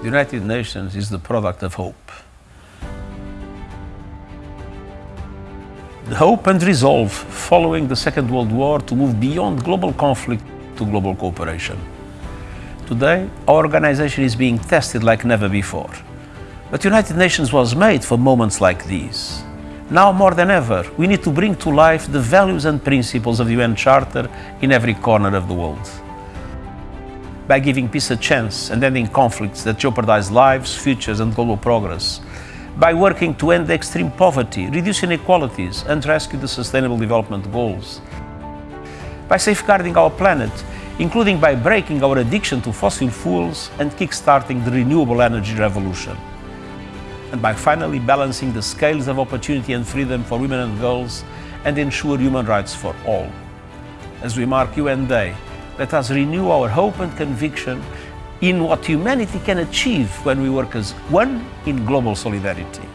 The United Nations is the product of hope. The hope and resolve following the Second World War to move beyond global conflict to global cooperation. Today, our organization is being tested like never before. But the United Nations was made for moments like these. Now more than ever, we need to bring to life the values and principles of the UN Charter in every corner of the world. By giving peace a chance and ending conflicts that jeopardize lives, futures and global progress. By working to end extreme poverty, reduce inequalities and rescue the Sustainable Development Goals. By safeguarding our planet, including by breaking our addiction to fossil fuels and kick-starting the renewable energy revolution and by finally balancing the scales of opportunity and freedom for women and girls and ensure human rights for all. As we mark UN Day, let us renew our hope and conviction in what humanity can achieve when we work as one in global solidarity.